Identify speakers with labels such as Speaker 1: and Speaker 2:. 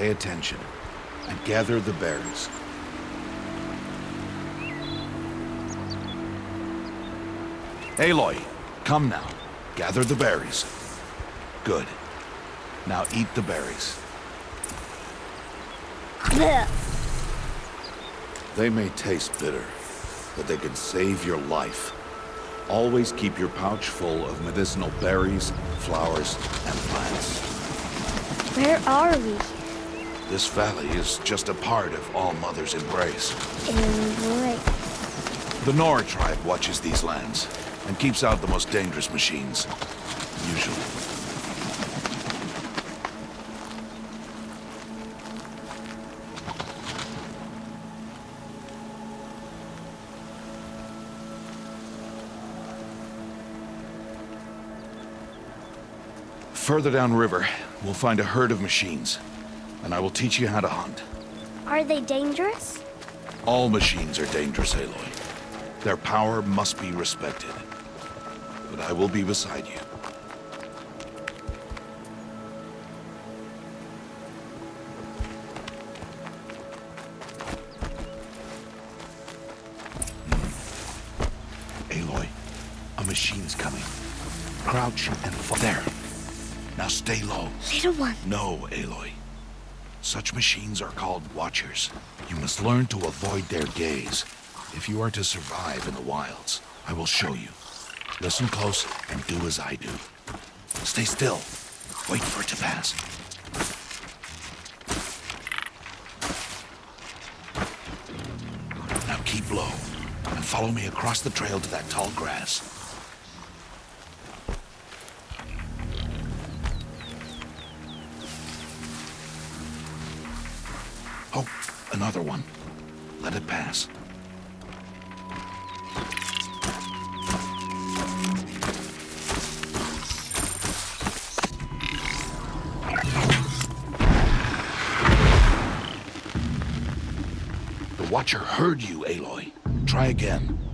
Speaker 1: pay attention and gather the berries. Aloy, come now. Gather the berries. Good. Now eat the berries. They may taste bitter, but they can save your life. Always keep your pouch full of medicinal berries, flowers, and plants.
Speaker 2: Where are we?
Speaker 1: This valley is just a part of All Mother's embrace.
Speaker 2: Embrace.
Speaker 1: The Nora tribe watches these lands and keeps out the most dangerous machines. Usually. Further downriver, we'll find a herd of machines, and I will teach you how to hunt.
Speaker 2: Are they dangerous?
Speaker 1: All machines are dangerous, Aloy. Their power must be respected. But I will be beside you. Hmm. Aloy, a machine's coming. Crouch and fall. There. Now stay low.
Speaker 2: Little one.
Speaker 1: No, Aloy. Such machines are called Watchers. You must learn to avoid their gaze if you are to survive in the wilds. I will show you. Listen close and do as I do. Stay still. Wait for it to pass. Now keep low and follow me across the trail to that tall grass. Oh, another one. Let it pass. The Watcher heard you, Aloy. Try again.